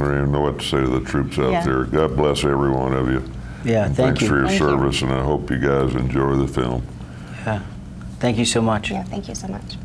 I don't even know what to say to the troops out Yeah. there. God bless every one of you. Yeah, And thank Thanks for your Thank you. service, and I hope you guys enjoy the film. Yeah. Thank you so much. Yeah, thank you so much.